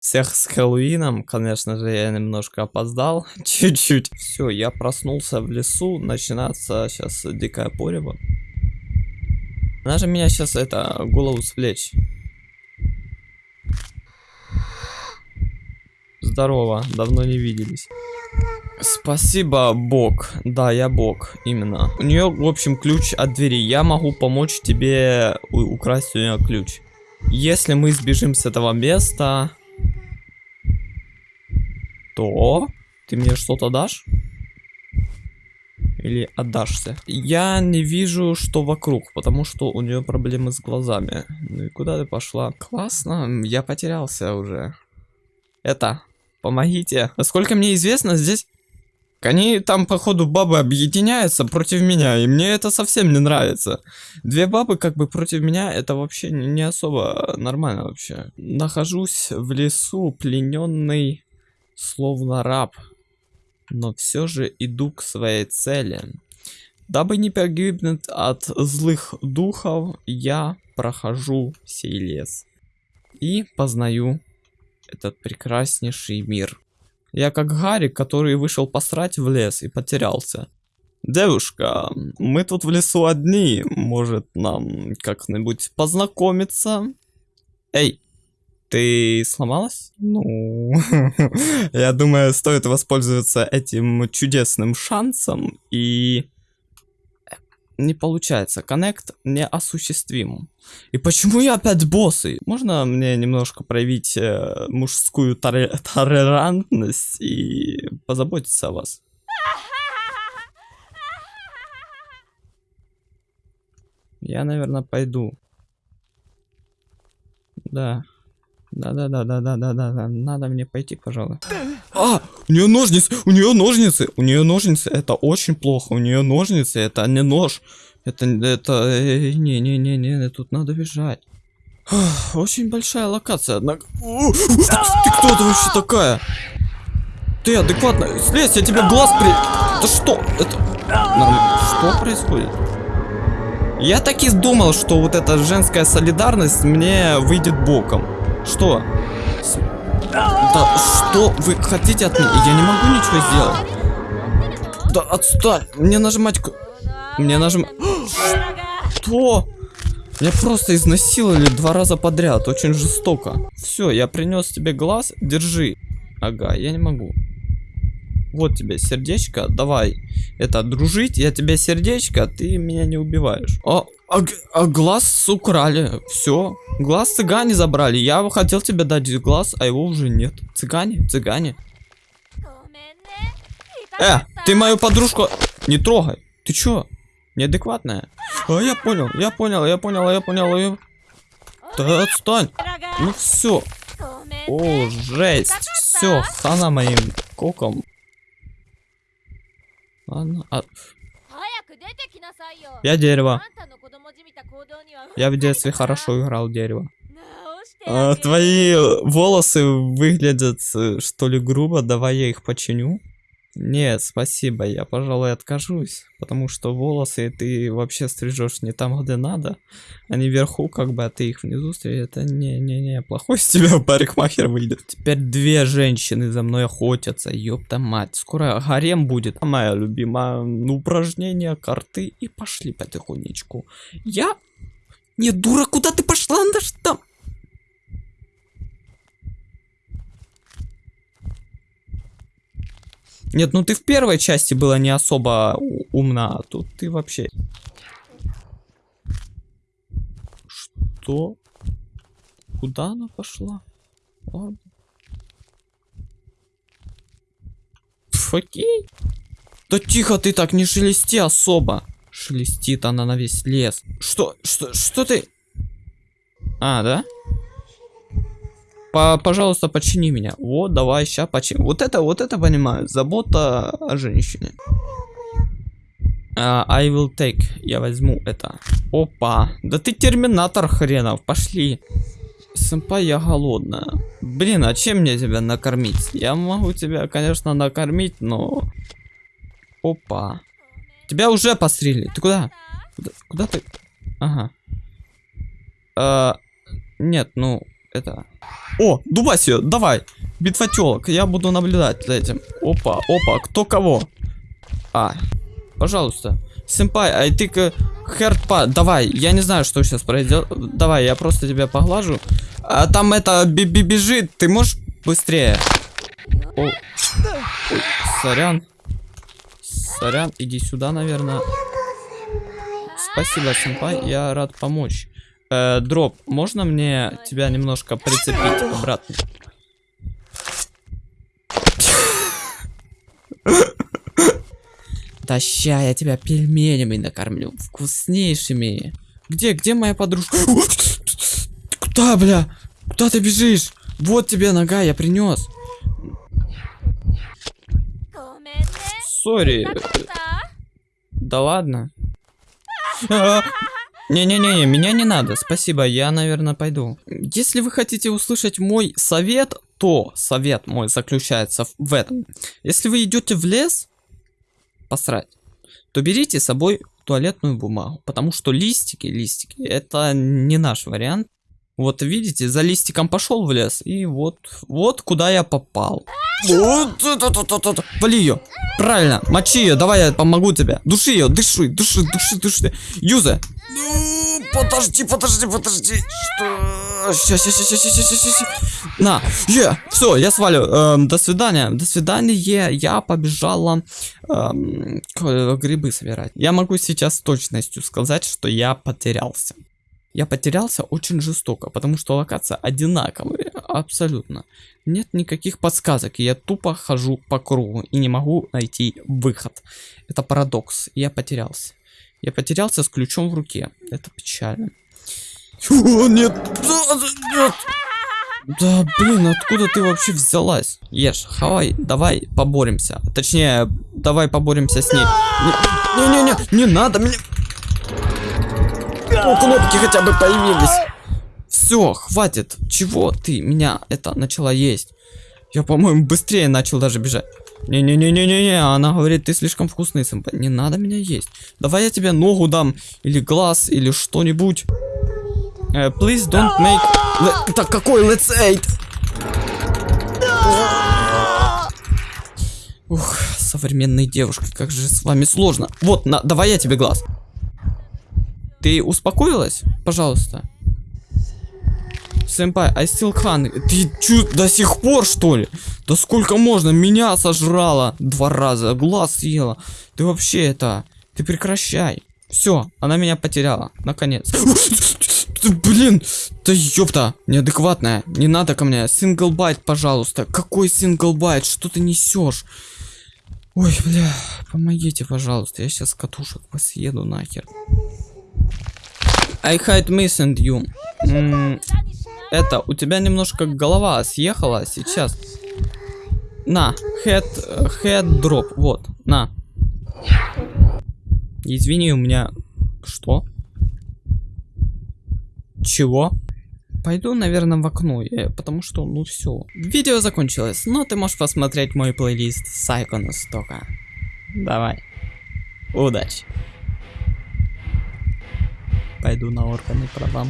Всех с Хэллоуином, конечно же, я немножко опоздал, чуть-чуть. Все, я проснулся в лесу, начинается сейчас дикая порева. Она же меня сейчас это голову с плеч. Здорово, давно не виделись. Спасибо, Бог. Да, я Бог, именно. У нее, в общем, ключ от двери. Я могу помочь тебе украсть у нее ключ. Если мы сбежим с этого места, то ты мне что-то дашь? Или отдашься? Я не вижу, что вокруг, потому что у нее проблемы с глазами. Ну и куда ты пошла? Классно, я потерялся уже. Это, помогите. Насколько мне известно, здесь... Они там, походу, бабы объединяются против меня, и мне это совсем не нравится. Две бабы как бы против меня, это вообще не особо нормально вообще. Нахожусь в лесу, плененный словно раб, но все же иду к своей цели. Дабы не погибнуть от злых духов, я прохожу сей лес и познаю этот прекраснейший мир. Я как Гарри, который вышел посрать в лес и потерялся. Девушка, мы тут в лесу одни, может нам как-нибудь познакомиться? Эй, ты сломалась? Ну, я думаю, стоит воспользоваться этим чудесным шансом и... Не получается, коннект неосуществим. И почему я опять боссы? Можно мне немножко проявить э, мужскую толерантность и позаботиться о вас? Я, наверное, пойду. Да. Да-да-да-да-да-да-да. Надо мне пойти, пожалуй. А! У нее ножницы! У нее ножницы! У нее ножницы! Это очень плохо. У нее ножницы, это не нож. Это, это, не-не-не-не, тут надо бежать. Очень большая локация, однако... Ты кто ты вообще такая? Ты адекватно? Слезь, я тебе глаз при... Это что? Это... Что происходит? Я так и думал, что вот эта женская солидарность мне выйдет боком. Что? Да что вы хотите от меня? Я не могу ничего сделать. Да отстань. Мне нажимать... Мне нажимать... Что? Меня просто изнасиловали два раза подряд. Очень жестоко. Все, я принес тебе глаз. Держи. Ага, я не могу. Вот тебе сердечко, давай. Это, дружить, я тебе сердечко, ты меня не убиваешь. А, а, а глаз украли, все. Глаз цыгане забрали. Я хотел тебе дать глаз, а его уже нет. Цыгане, цыгане. Э, ты мою подружку не трогай. Ты чё? Неадекватная? А, я понял, я понял, я понял, я понял. Я... Да отстань. Ну все. О, жесть. Все, хана моим коком. Ладно, а... Я дерево. Я в детстве хорошо играл дерево. А, твои волосы выглядят, э, что ли, грубо. Давай я их починю. Нет, спасибо, я, пожалуй, откажусь, потому что волосы ты вообще стрижешь не там, где надо. Они вверху, как бы, а ты их внизу стрижешь. Это не-не-не, плохой с тебя парикмахер выйдет. Теперь две женщины за мной охотятся, ёпта мать. Скоро гарем будет. Моя любимая ну, упражнение, карты и пошли потихонечку. Я? Нет, дура, куда ты пошла? Надо ж там... Нет, ну ты в первой части была не особо умна, а тут ты вообще... Что? Куда она пошла? Ладно. Окей. Да тихо ты так, не шелести особо. Шелестит она на весь лес. Что, что, что ты? А, да? По пожалуйста, почини меня. Вот, давай, сейчас почини. Вот это, вот это понимаю. Забота о женщине. Uh, I will take. Я возьму это. Опа. Да ты терминатор хренов. Пошли. Сэмпай, я голодная. Блин, а чем мне тебя накормить? Я могу тебя, конечно, накормить, но... Опа. Тебя уже пострелили. Ты куда? Куда, куда ты? Ага. Uh, нет, ну, это... О, Дубасио, давай. Битва телок. Я буду наблюдать за этим. Опа, опа, кто кого? А, пожалуйста. Сэмпай, ай ты к Херпа, давай, я не знаю, что сейчас произойдет. Давай, я просто тебя поглажу. А там это би -би бежит, ты можешь быстрее? О, ой, сорян. Сорян, иди сюда, наверное. Спасибо, сэмпай, я рад помочь. Э, дроп, можно мне тебя немножко прицепить обратно? Да ща я тебя пельменями накормлю, вкуснейшими. Где, где моя подружка? Куда, бля? Куда ты бежишь? Вот тебе нога, я принес. Сори. Да ладно. Не-не-не, меня не надо, спасибо, я, наверное, пойду. Если вы хотите услышать мой совет, то совет мой заключается в этом. Если вы идете в лес, посрать, то берите с собой туалетную бумагу, потому что листики, листики, это не наш вариант. Вот видите, за листиком пошел в лес, и вот, вот куда я попал. Вот. Вали ее. Правильно, мочи ее, давай я помогу тебе. Души ее, дыши, души, души, души. Юза. Ну, подожди, подожди, подожди. Что? Сейчас, сейчас, сейчас, сейчас, сейчас, сейчас. На, е, все, я свалю. Эм, до свидания, до свидания. Я побежала эм, к- грибы собирать. Я могу сейчас с точностью сказать, что я потерялся. Я потерялся очень жестоко, потому что локация одинаковая, абсолютно. Нет никаких подсказок, и я тупо хожу по кругу и не могу найти выход. Это парадокс, я потерялся. Я потерялся с ключом в руке, это печально. О, нет, нет. Да, блин, откуда ты вообще взялась? Ешь, хавай, давай поборемся. Точнее, давай поборемся с ней. Не-не-не, не надо мне... О, кнопки хотя бы появились. Все, хватит. Чего ты меня это начала есть? Я, по-моему, быстрее начал даже бежать. Не-не-не-не-не-не, она говорит, ты слишком вкусный, сэмпай. Не надо меня есть. Давай я тебе ногу дам, или глаз, или что-нибудь. Э, please don't make... Le- Так, какой let's eat? Ух, современные девушки, как же с вами сложно. Вот, на, давай я тебе глаз. Ты успокоилась? Пожалуйста. Сэмпай, I still hungry. Ты чё, до сих пор, что ли? Да сколько можно? Меня сожрала два раза, глаз съела. Ты вообще это... Ты прекращай. Все, она меня потеряла. Наконец. Блин, да ёпта, неадекватная. Не надо ко мне. Single bite, пожалуйста. Какой single bite? Что ты несешь? Ой, бля, помогите, пожалуйста. Я сейчас катушек съеду нахер. I hate missing you. Это, у тебя немножко голова съехала сейчас. На, head, head drop, вот, на. Извини, у меня... Что? Чего? Пойду, наверное, в окно, э, потому что, ну все. Видео закончилось, но ты можешь посмотреть мой плейлист Сайкона Стока. Давай. Удачи. Пойду на органы продам.